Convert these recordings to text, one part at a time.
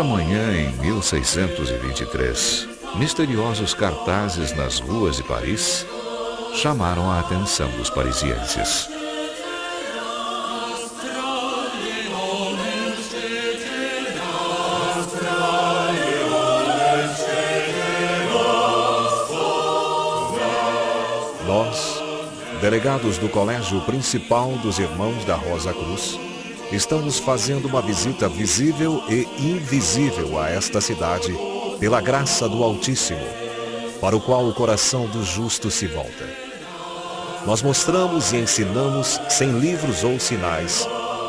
Certa manhã, em 1623, misteriosos cartazes nas ruas de Paris chamaram a atenção dos parisienses. Nós, delegados do Colégio Principal dos Irmãos da Rosa Cruz, estamos fazendo uma visita visível e invisível a esta cidade, pela graça do Altíssimo, para o qual o coração do justo se volta. Nós mostramos e ensinamos, sem livros ou sinais,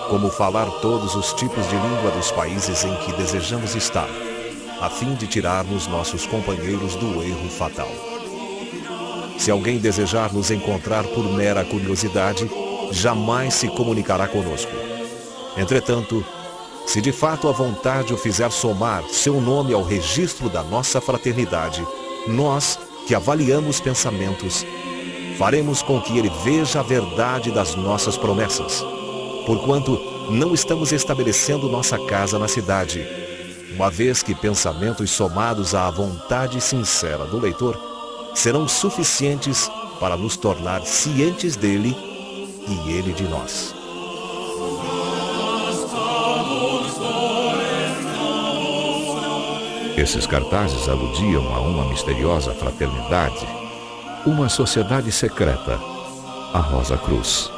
como falar todos os tipos de língua dos países em que desejamos estar, a fim de tirarmos nossos companheiros do erro fatal. Se alguém desejar nos encontrar por mera curiosidade, jamais se comunicará conosco. Entretanto, se de fato a vontade o fizer somar seu nome ao registro da nossa fraternidade, nós, que avaliamos pensamentos, faremos com que ele veja a verdade das nossas promessas. Porquanto não estamos estabelecendo nossa casa na cidade, uma vez que pensamentos somados à vontade sincera do leitor serão suficientes para nos tornar cientes dele e ele de nós. Esses cartazes aludiam a uma misteriosa fraternidade, uma sociedade secreta, a Rosa Cruz.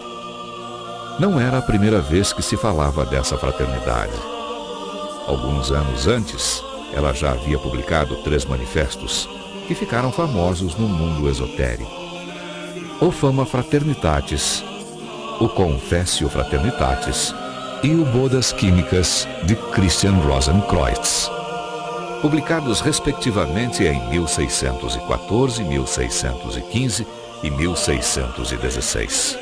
Não era a primeira vez que se falava dessa fraternidade. Alguns anos antes, ela já havia publicado três manifestos que ficaram famosos no mundo esotérico. O Fama Fraternitatis, o Confessio Fraternitatis e o Bodas Químicas de Christian Rosenkreutz, publicados respectivamente em 1614, 1615 e 1616.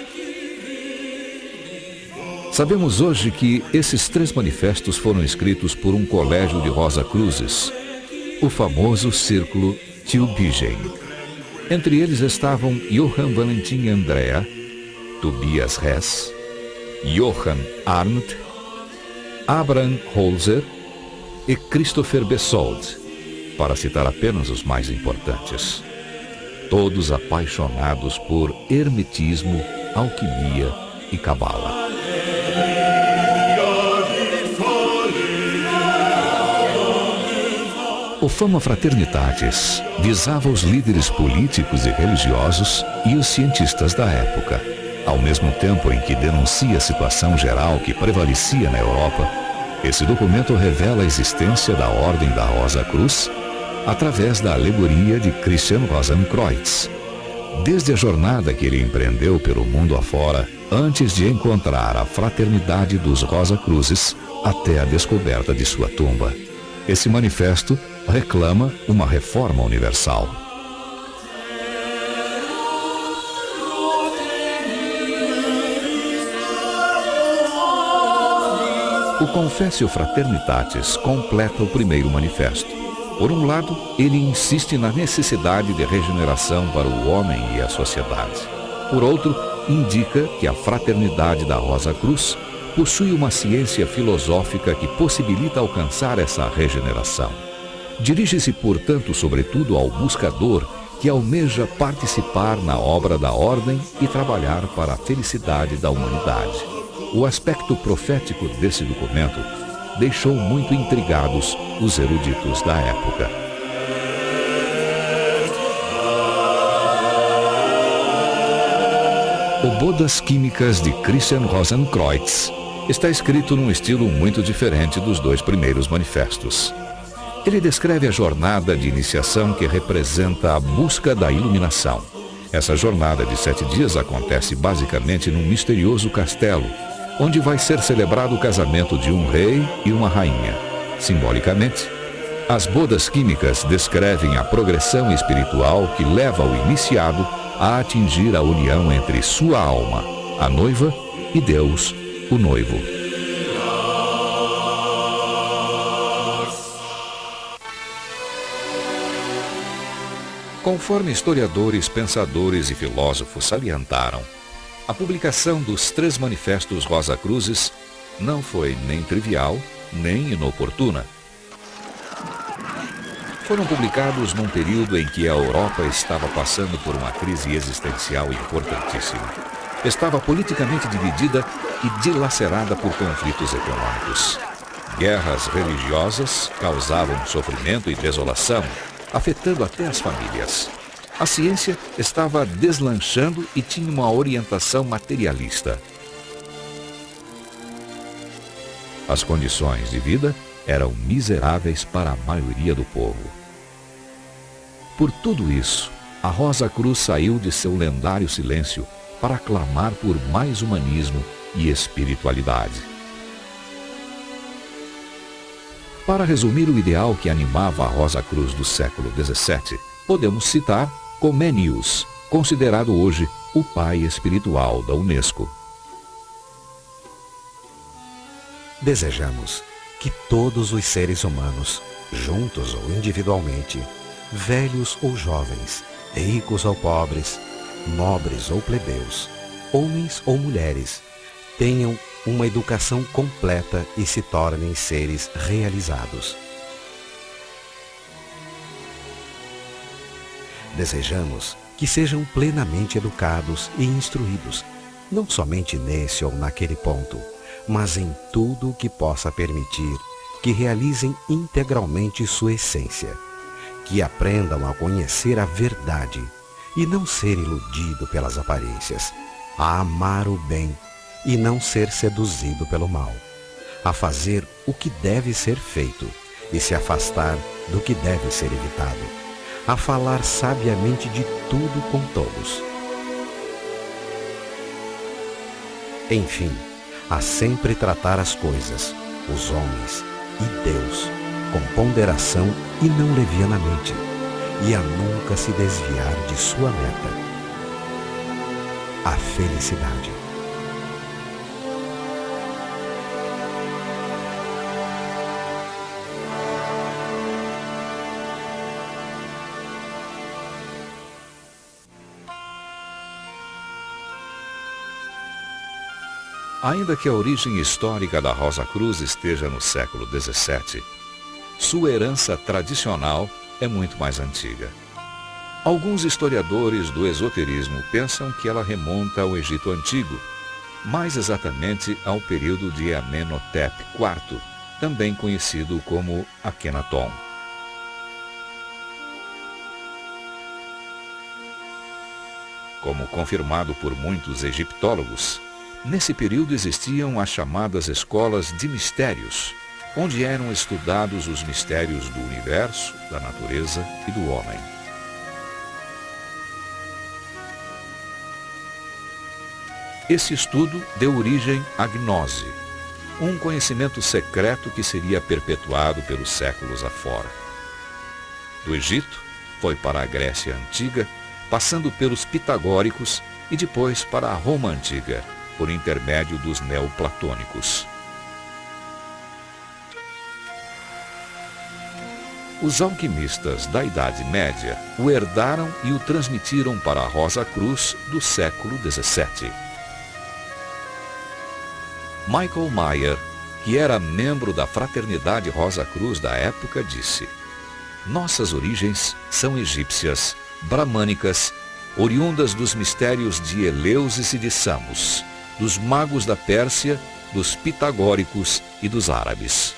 Sabemos hoje que esses três manifestos foram escritos por um colégio de Rosa Cruzes, o famoso Círculo Tübingen. Entre eles estavam Johann Valentin Andrea, Tobias Hess, Johann Arndt, Abraham Holzer e Christopher Bessold, para citar apenas os mais importantes. Todos apaixonados por hermetismo, alquimia e cabala. O Fama Fraternitatis visava os líderes políticos e religiosos e os cientistas da época. Ao mesmo tempo em que denuncia a situação geral que prevalecia na Europa, esse documento revela a existência da Ordem da Rosa Cruz através da alegoria de Christian Rosenkreutz. Desde a jornada que ele empreendeu pelo mundo afora, antes de encontrar a fraternidade dos Rosa Cruzes, até a descoberta de sua tumba. Esse manifesto reclama uma reforma universal. O Confessio Fraternitatis completa o primeiro manifesto. Por um lado, ele insiste na necessidade de regeneração para o homem e a sociedade. Por outro, indica que a fraternidade da Rosa Cruz possui uma ciência filosófica que possibilita alcançar essa regeneração. Dirige-se, portanto, sobretudo ao buscador que almeja participar na obra da ordem e trabalhar para a felicidade da humanidade. O aspecto profético desse documento deixou muito intrigados os eruditos da época. O Bodas Químicas de Christian Rosenkreutz está escrito num estilo muito diferente dos dois primeiros manifestos. Ele descreve a jornada de iniciação que representa a busca da iluminação. Essa jornada de sete dias acontece basicamente num misterioso castelo, onde vai ser celebrado o casamento de um rei e uma rainha. Simbolicamente, as bodas químicas descrevem a progressão espiritual que leva o iniciado a atingir a união entre sua alma, a noiva, e Deus, o noivo. Conforme historiadores, pensadores e filósofos salientaram, a publicação dos três manifestos Rosa Cruzes não foi nem trivial, nem inoportuna. foram publicados num período em que a Europa estava passando por uma crise existencial importantíssima. Estava politicamente dividida e dilacerada por conflitos econômicos. Guerras religiosas causavam sofrimento e desolação, afetando até as famílias. A ciência estava deslanchando e tinha uma orientação materialista. As condições de vida eram miseráveis para a maioria do povo. Por tudo isso, a Rosa Cruz saiu de seu lendário silêncio para clamar por mais humanismo e espiritualidade. Para resumir o ideal que animava a Rosa Cruz do século XVII, podemos citar Comenius, considerado hoje o pai espiritual da Unesco. Desejamos que todos os seres humanos, juntos ou individualmente, velhos ou jovens, ricos ou pobres, nobres ou plebeus, homens ou mulheres, tenham uma educação completa e se tornem seres realizados. Desejamos que sejam plenamente educados e instruídos, não somente nesse ou naquele ponto, mas em tudo o que possa permitir que realizem integralmente sua essência, que aprendam a conhecer a verdade e não ser iludido pelas aparências, a amar o bem e não ser seduzido pelo mal, a fazer o que deve ser feito e se afastar do que deve ser evitado, a falar sabiamente de tudo com todos. Enfim, a sempre tratar as coisas, os homens e Deus com ponderação e não levianamente, e a nunca se desviar de sua meta, a felicidade. Ainda que a origem histórica da Rosa Cruz esteja no século XVII, sua herança tradicional é muito mais antiga. Alguns historiadores do esoterismo pensam que ela remonta ao Egito Antigo, mais exatamente ao período de Amenhotep IV, também conhecido como Akhenaton. Como confirmado por muitos egiptólogos, Nesse período existiam as chamadas escolas de mistérios, onde eram estudados os mistérios do universo, da natureza e do homem. Esse estudo deu origem à gnose, um conhecimento secreto que seria perpetuado pelos séculos afora. Do Egito, foi para a Grécia Antiga, passando pelos pitagóricos e depois para a Roma Antiga, por intermédio dos neoplatônicos. Os alquimistas da Idade Média o herdaram e o transmitiram para a Rosa Cruz do século XVII. Michael Mayer, que era membro da Fraternidade Rosa Cruz da época, disse Nossas origens são egípcias, bramânicas, oriundas dos mistérios de Eleusis e de Samos dos magos da Pérsia, dos pitagóricos e dos árabes.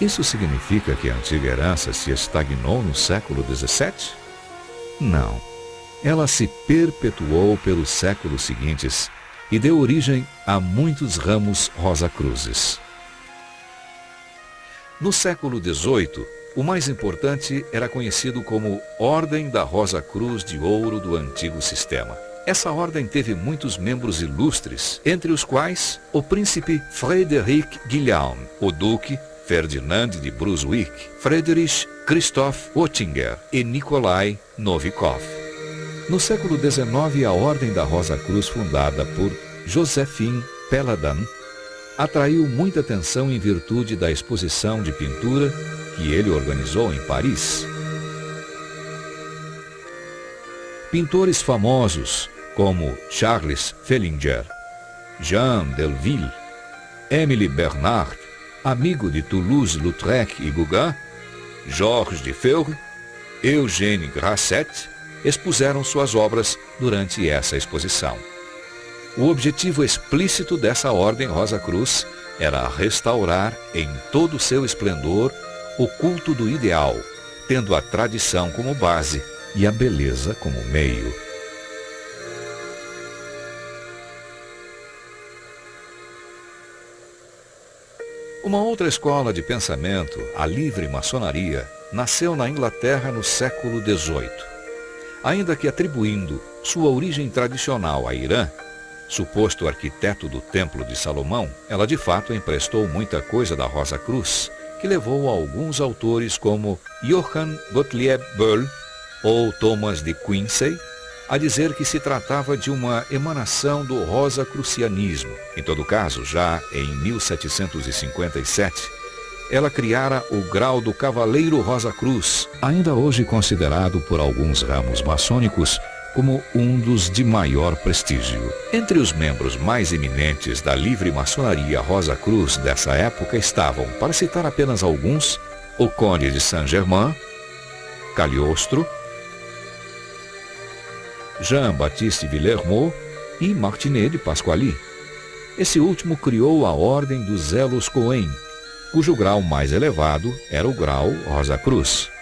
Isso significa que a antiga herança se estagnou no século XVII? Não. Ela se perpetuou pelos séculos seguintes e deu origem a muitos ramos rosa-cruzes. No século XVIII, o mais importante era conhecido como Ordem da Rosa Cruz de Ouro do antigo sistema. Essa ordem teve muitos membros ilustres, entre os quais o príncipe Frederic Guilhem, o duque Ferdinand de Brunswick, Friedrich Christoph Oettinger e Nikolai Novikov. No século XIX, a Ordem da Rosa Cruz, fundada por Josephine Peladan, atraiu muita atenção em virtude da exposição de pintura que ele organizou em Paris. Pintores famosos como Charles Fellinger, Jean Delville, Émile Bernard, amigo de Toulouse-Lautrec e Gauguin, Georges de Feuille, Eugène Grasset, expuseram suas obras durante essa exposição. O objetivo explícito dessa ordem Rosa Cruz era restaurar em todo o seu esplendor o culto do ideal, tendo a tradição como base e a beleza como meio. Uma outra escola de pensamento, a livre maçonaria, nasceu na Inglaterra no século XVIII. Ainda que atribuindo sua origem tradicional a Irã, suposto arquiteto do Templo de Salomão, ela de fato emprestou muita coisa da Rosa Cruz, que levou alguns autores como Johann Gottlieb Böll ou Thomas de Quincey a dizer que se tratava de uma emanação do Rosa-Crucianismo. Em todo caso, já em 1757, ela criara o grau do Cavaleiro Rosa Cruz, ainda hoje considerado por alguns ramos maçônicos como um dos de maior prestígio. Entre os membros mais eminentes da livre maçonaria Rosa Cruz dessa época estavam, para citar apenas alguns, o Conde de Saint-Germain, Cagliostro, Jean-Baptiste Villermo e Martinet de Pasquali. Esse último criou a Ordem dos Zelos Coen, cujo grau mais elevado era o grau Rosa Cruz.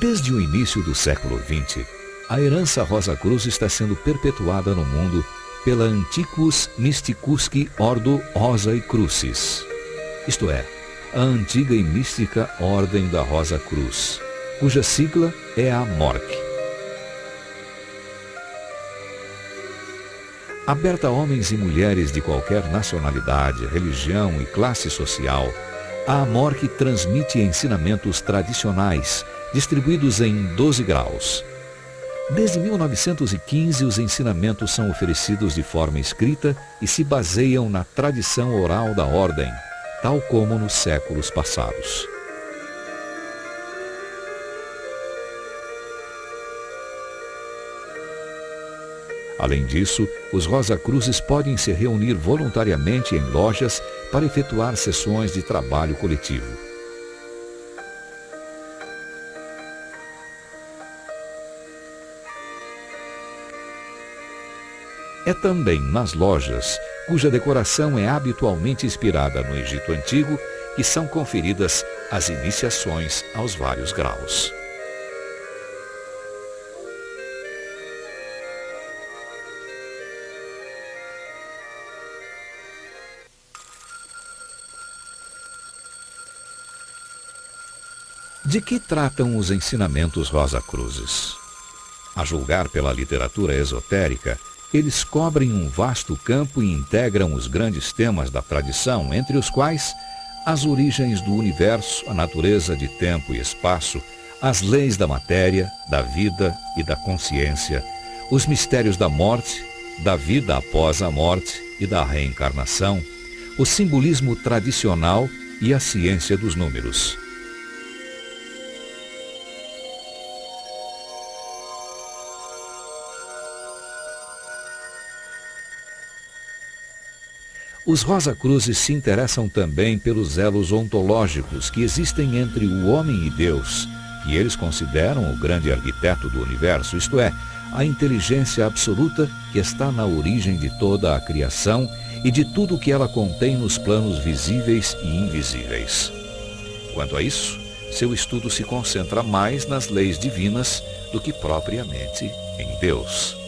Desde o início do século XX, a herança Rosa Cruz está sendo perpetuada no mundo pela Antiquus Mysticusque Ordo Rosa e Crucis isto é, a antiga e mística Ordem da Rosa Cruz, cuja sigla é a MORC. Aberta a homens e mulheres de qualquer nacionalidade, religião e classe social, a AMORC transmite ensinamentos tradicionais, distribuídos em 12 graus. Desde 1915, os ensinamentos são oferecidos de forma escrita e se baseiam na tradição oral da Ordem, tal como nos séculos passados. Além disso, os Rosa Cruzes podem se reunir voluntariamente em lojas para efetuar sessões de trabalho coletivo. É também nas lojas, cuja decoração é habitualmente inspirada no Egito Antigo, que são conferidas as iniciações aos vários graus. De que tratam os ensinamentos Rosa Cruzes? A julgar pela literatura esotérica, eles cobrem um vasto campo e integram os grandes temas da tradição, entre os quais as origens do universo, a natureza de tempo e espaço, as leis da matéria, da vida e da consciência, os mistérios da morte, da vida após a morte e da reencarnação, o simbolismo tradicional e a ciência dos números. Os Rosa Cruzes se interessam também pelos elos ontológicos que existem entre o homem e Deus, que eles consideram o grande arquiteto do universo, isto é, a inteligência absoluta que está na origem de toda a criação e de tudo que ela contém nos planos visíveis e invisíveis. Quanto a isso, seu estudo se concentra mais nas leis divinas do que propriamente em Deus.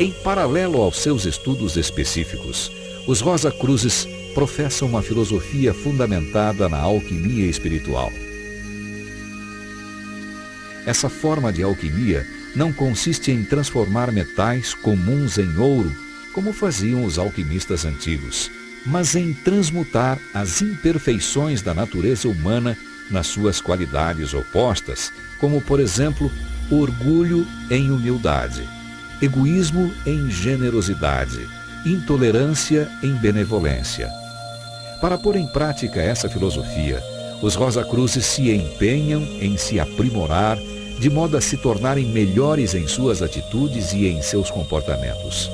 Em paralelo aos seus estudos específicos, os Rosa Cruzes professam uma filosofia fundamentada na alquimia espiritual. Essa forma de alquimia não consiste em transformar metais comuns em ouro, como faziam os alquimistas antigos, mas em transmutar as imperfeições da natureza humana nas suas qualidades opostas, como, por exemplo, orgulho em humildade egoísmo em generosidade, intolerância em benevolência. Para pôr em prática essa filosofia, os Rosa Cruzes se empenham em se aprimorar de modo a se tornarem melhores em suas atitudes e em seus comportamentos.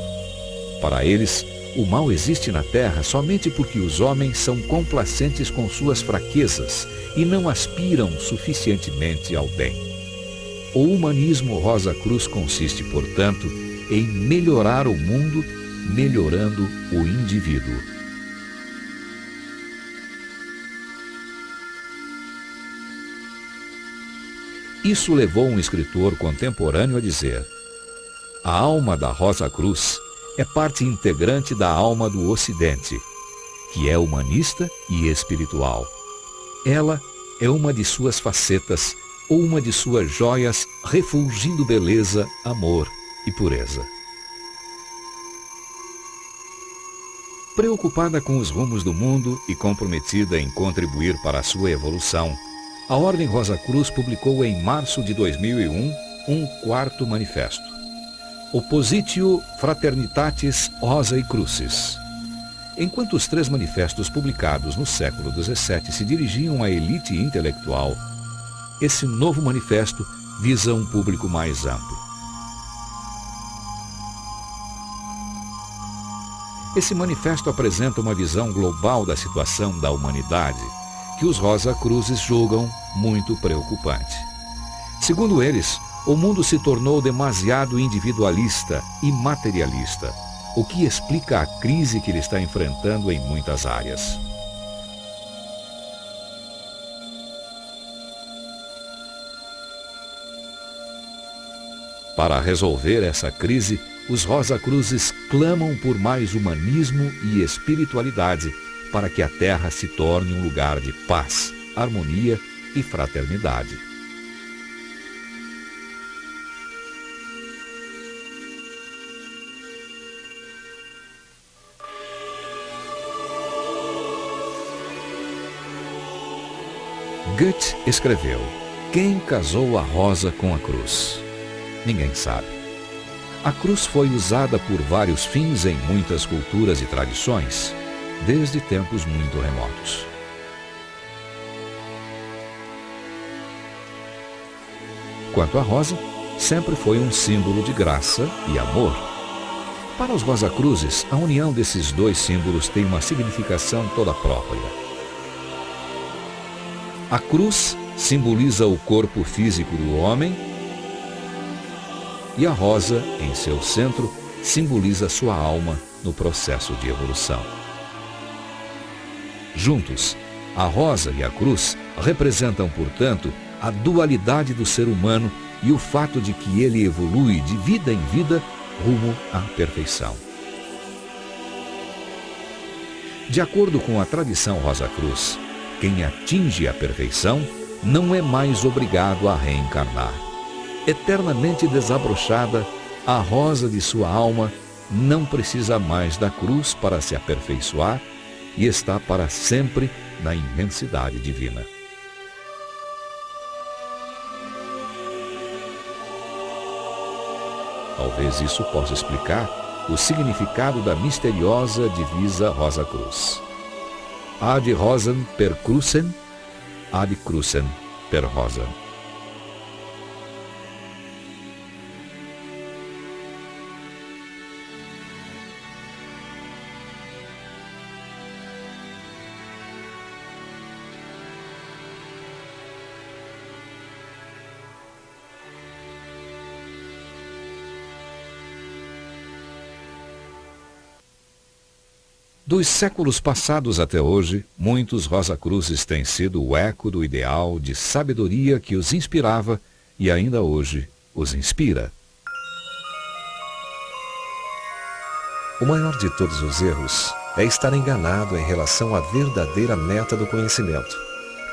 Para eles, o mal existe na Terra somente porque os homens são complacentes com suas fraquezas e não aspiram suficientemente ao bem. O humanismo Rosa Cruz consiste, portanto, em melhorar o mundo, melhorando o indivíduo. Isso levou um escritor contemporâneo a dizer: A alma da Rosa Cruz é parte integrante da alma do Ocidente, que é humanista e espiritual. Ela é uma de suas facetas ou uma de suas joias refulgindo beleza, amor e pureza. Preocupada com os rumos do mundo e comprometida em contribuir para a sua evolução, a Ordem Rosa Cruz publicou em março de 2001 um quarto manifesto. Oppositio Fraternitatis Rosa e Crucis. Enquanto os três manifestos publicados no século XVII se dirigiam à elite intelectual, esse novo manifesto visa um público mais amplo. Esse manifesto apresenta uma visão global da situação da humanidade, que os Rosa Cruzes julgam muito preocupante. Segundo eles, o mundo se tornou demasiado individualista e materialista, o que explica a crise que ele está enfrentando em muitas áreas. Para resolver essa crise, os Rosa Cruzes clamam por mais humanismo e espiritualidade para que a Terra se torne um lugar de paz, harmonia e fraternidade. Goethe escreveu: Quem casou a rosa com a cruz? Ninguém sabe. A cruz foi usada por vários fins em muitas culturas e tradições desde tempos muito remotos. Quanto à rosa, sempre foi um símbolo de graça e amor. Para os Rosa Cruzes, a união desses dois símbolos tem uma significação toda própria. A cruz simboliza o corpo físico do homem e a rosa, em seu centro, simboliza sua alma no processo de evolução. Juntos, a rosa e a cruz representam, portanto, a dualidade do ser humano e o fato de que ele evolui de vida em vida rumo à perfeição. De acordo com a tradição Rosa Cruz, quem atinge a perfeição não é mais obrigado a reencarnar. Eternamente desabrochada, a rosa de sua alma não precisa mais da cruz para se aperfeiçoar e está para sempre na imensidade divina. Talvez isso possa explicar o significado da misteriosa divisa Rosa Cruz. Ad rosam per crucem, ad crucem per rosam. Dos séculos passados até hoje, muitos Rosa Cruzes têm sido o eco do ideal de sabedoria que os inspirava e ainda hoje os inspira. O maior de todos os erros é estar enganado em relação à verdadeira meta do conhecimento,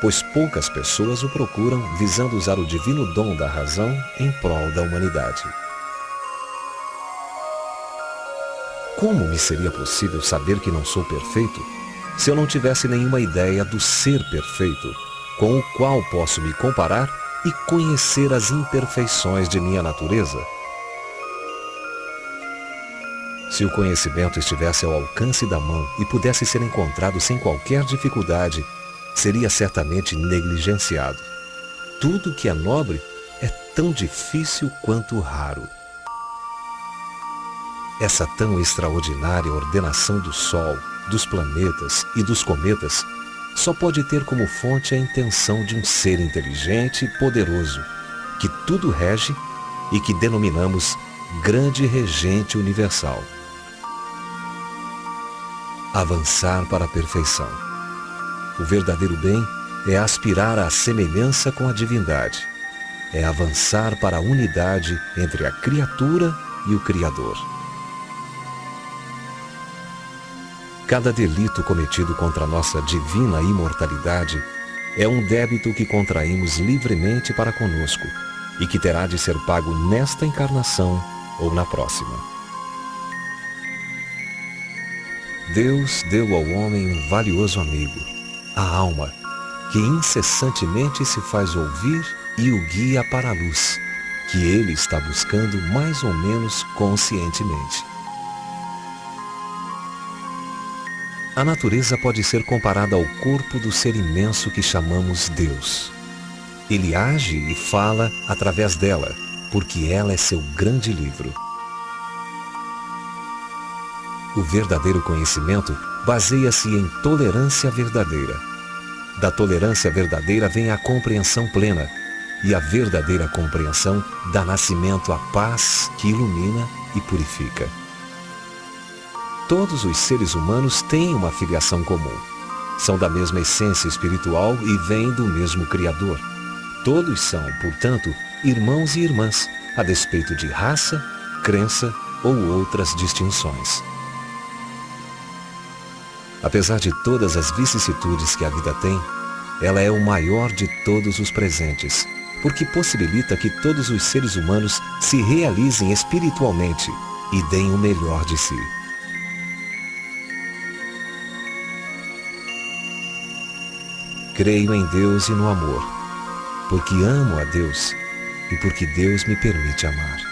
pois poucas pessoas o procuram visando usar o divino dom da razão em prol da humanidade. Como me seria possível saber que não sou perfeito se eu não tivesse nenhuma ideia do ser perfeito, com o qual posso me comparar e conhecer as imperfeições de minha natureza? Se o conhecimento estivesse ao alcance da mão e pudesse ser encontrado sem qualquer dificuldade, seria certamente negligenciado. Tudo que é nobre é tão difícil quanto raro. Essa tão extraordinária ordenação do Sol, dos planetas e dos cometas só pode ter como fonte a intenção de um ser inteligente e poderoso, que tudo rege e que denominamos Grande Regente Universal. Avançar para a perfeição. O verdadeiro bem é aspirar à semelhança com a divindade. É avançar para a unidade entre a criatura e o Criador. Cada delito cometido contra nossa divina imortalidade é um débito que contraímos livremente para conosco e que terá de ser pago nesta encarnação ou na próxima. Deus deu ao homem um valioso amigo, a alma, que incessantemente se faz ouvir e o guia para a luz, que ele está buscando mais ou menos conscientemente. A natureza pode ser comparada ao corpo do ser imenso que chamamos Deus. Ele age e fala através dela, porque ela é seu grande livro. O verdadeiro conhecimento baseia-se em tolerância verdadeira. Da tolerância verdadeira vem a compreensão plena, e a verdadeira compreensão dá nascimento à paz que ilumina e purifica. Todos os seres humanos têm uma filiação comum. São da mesma essência espiritual e vêm do mesmo Criador. Todos são, portanto, irmãos e irmãs, a despeito de raça, crença ou outras distinções. Apesar de todas as vicissitudes que a vida tem, ela é o maior de todos os presentes, porque possibilita que todos os seres humanos se realizem espiritualmente e deem o melhor de si. Creio em Deus e no amor, porque amo a Deus e porque Deus me permite amar.